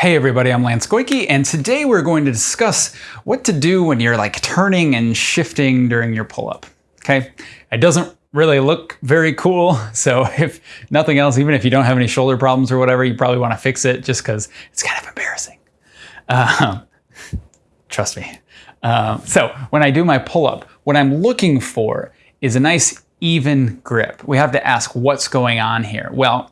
Hey everybody, I'm Lance Goyke, and today we're going to discuss what to do when you're like turning and shifting during your pull-up. Okay, it doesn't really look very cool, so if nothing else, even if you don't have any shoulder problems or whatever, you probably want to fix it just because it's kind of embarrassing. Uh, trust me. Uh, so when I do my pull-up, what I'm looking for is a nice even grip. We have to ask what's going on here. Well,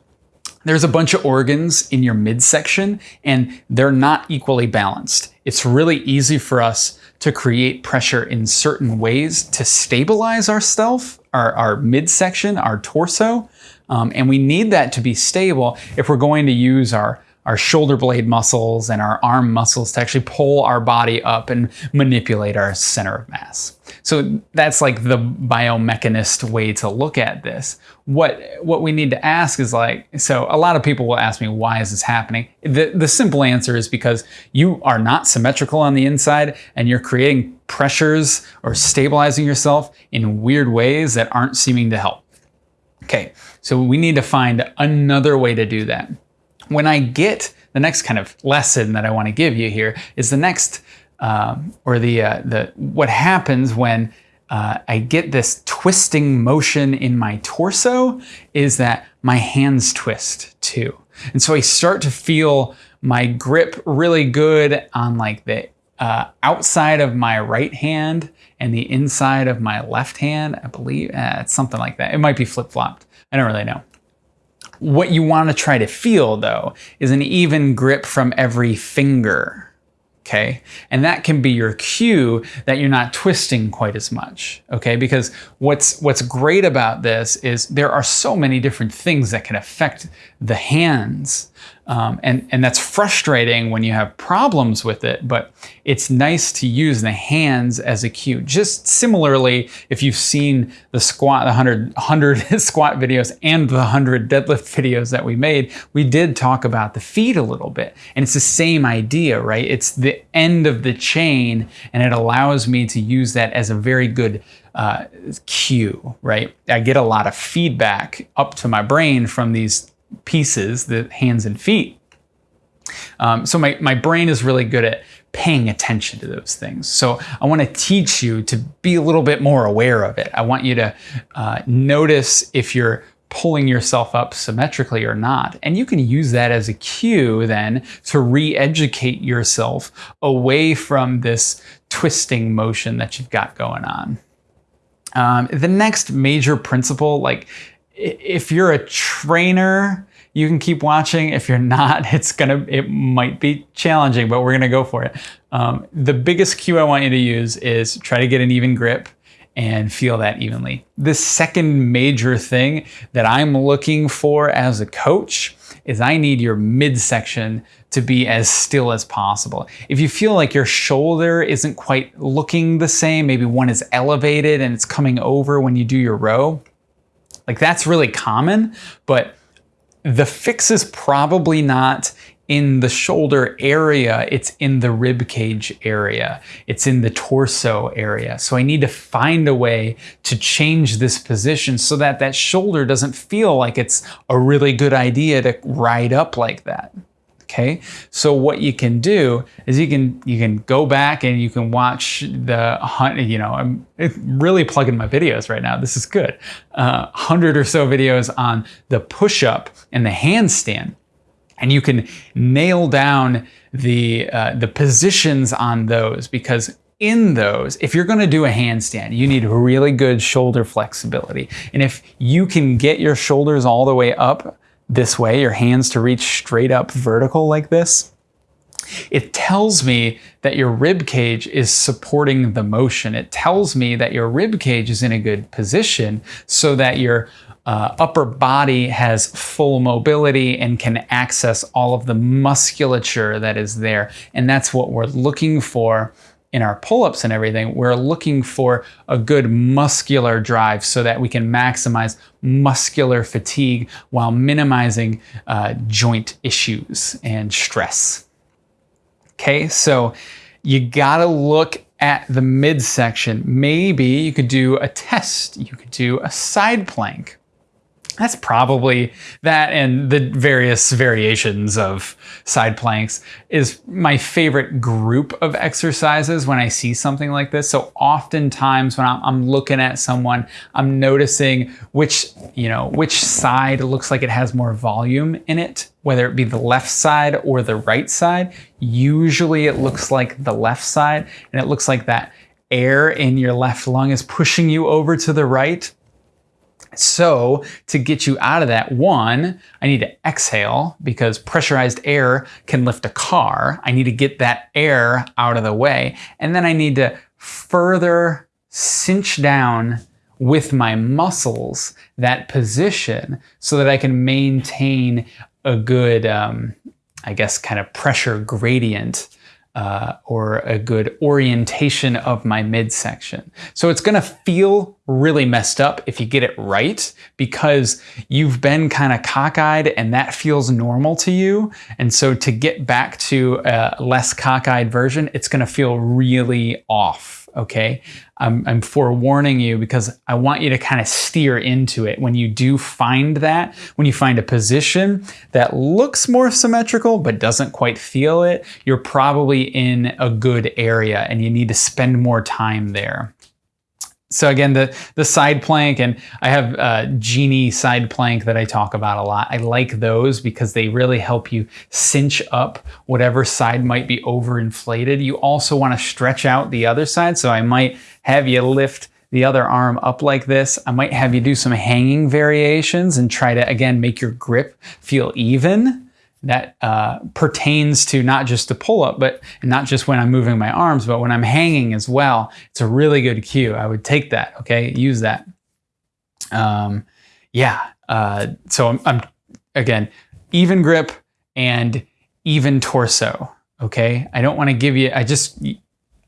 there's a bunch of organs in your midsection and they're not equally balanced. It's really easy for us to create pressure in certain ways to stabilize ourself, our, our midsection, our torso. Um, and we need that to be stable if we're going to use our our shoulder blade muscles and our arm muscles to actually pull our body up and manipulate our center of mass. So that's like the biomechanist way to look at this. What what we need to ask is like, so a lot of people will ask me, why is this happening? The, the simple answer is because you are not symmetrical on the inside and you're creating pressures or stabilizing yourself in weird ways that aren't seeming to help. Okay, so we need to find another way to do that when I get the next kind of lesson that I want to give you here is the next, um, or the, uh, the what happens when uh, I get this twisting motion in my torso is that my hands twist too. And so I start to feel my grip really good on like the uh, outside of my right hand and the inside of my left hand, I believe. Uh, it's something like that. It might be flip-flopped. I don't really know. What you want to try to feel though is an even grip from every finger. Okay, and that can be your cue that you're not twisting quite as much. Okay, because what's what's great about this is there are so many different things that can affect the hands um, and, and that's frustrating when you have problems with it, but it's nice to use the hands as a cue. Just similarly, if you've seen the squat, the 100, 100 squat videos and the 100 deadlift videos that we made, we did talk about the feet a little bit. And it's the same idea, right? It's the end of the chain and it allows me to use that as a very good uh, cue, right? I get a lot of feedback up to my brain from these pieces, the hands and feet. Um, so my, my brain is really good at paying attention to those things. So I want to teach you to be a little bit more aware of it. I want you to uh, notice if you're pulling yourself up symmetrically or not. And you can use that as a cue then to re-educate yourself away from this twisting motion that you've got going on. Um, the next major principle, like if you're a trainer, you can keep watching. If you're not, it's gonna, it might be challenging, but we're gonna go for it. Um, the biggest cue I want you to use is try to get an even grip and feel that evenly. The second major thing that I'm looking for as a coach is I need your midsection to be as still as possible. If you feel like your shoulder isn't quite looking the same, maybe one is elevated and it's coming over when you do your row, like that's really common, but the fix is probably not in the shoulder area, it's in the rib cage area. It's in the torso area. So I need to find a way to change this position so that that shoulder doesn't feel like it's a really good idea to ride up like that. Okay, so what you can do is you can you can go back and you can watch the hunt. You know, I'm really plugging my videos right now. This is good. Uh, hundred or so videos on the push-up and the handstand, and you can nail down the uh, the positions on those because in those, if you're going to do a handstand, you need really good shoulder flexibility. And if you can get your shoulders all the way up this way, your hands to reach straight up vertical like this, it tells me that your rib cage is supporting the motion. It tells me that your rib cage is in a good position so that your uh, upper body has full mobility and can access all of the musculature that is there. And that's what we're looking for in our pull-ups and everything, we're looking for a good muscular drive so that we can maximize muscular fatigue while minimizing uh, joint issues and stress. Okay, so you gotta look at the midsection. Maybe you could do a test. You could do a side plank. That's probably that and the various variations of side planks is my favorite group of exercises when I see something like this. So oftentimes when I'm, looking at someone, I'm noticing which, you know, which side looks like it has more volume in it, whether it be the left side or the right side. Usually it looks like the left side and it looks like that air in your left lung is pushing you over to the right so to get you out of that, one, I need to exhale because pressurized air can lift a car. I need to get that air out of the way. And then I need to further cinch down with my muscles that position so that I can maintain a good, um, I guess, kind of pressure gradient uh, or a good orientation of my midsection. So it's gonna feel really messed up if you get it right because you've been kind of cockeyed and that feels normal to you. And so to get back to a less cockeyed version, it's gonna feel really off okay? I'm, I'm forewarning you because I want you to kind of steer into it. When you do find that, when you find a position that looks more symmetrical but doesn't quite feel it, you're probably in a good area and you need to spend more time there. So again, the, the side plank, and I have a Genie side plank that I talk about a lot. I like those because they really help you cinch up whatever side might be overinflated. You also want to stretch out the other side. So I might have you lift the other arm up like this. I might have you do some hanging variations and try to, again, make your grip feel even that uh, pertains to not just the pull up, but not just when I'm moving my arms, but when I'm hanging as well. It's a really good cue. I would take that. Okay, use that. Um, yeah. Uh, so I'm, I'm again even grip and even torso. Okay. I don't want to give you. I just.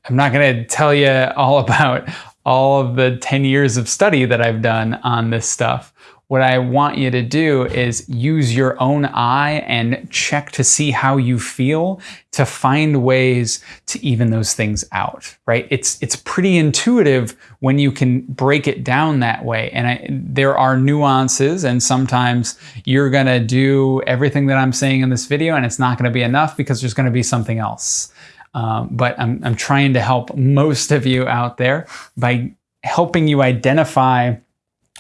I'm not going to tell you all about all of the 10 years of study that I've done on this stuff what I want you to do is use your own eye and check to see how you feel to find ways to even those things out, right? It's, it's pretty intuitive when you can break it down that way. And I, there are nuances and sometimes you're gonna do everything that I'm saying in this video and it's not gonna be enough because there's gonna be something else. Um, but I'm, I'm trying to help most of you out there by helping you identify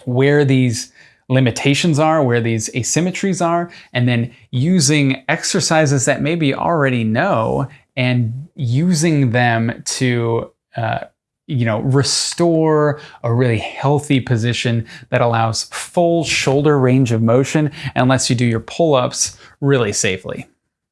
where these limitations are, where these asymmetries are, and then using exercises that maybe already know and using them to uh, you know, restore a really healthy position that allows full shoulder range of motion and lets you do your pull-ups really safely.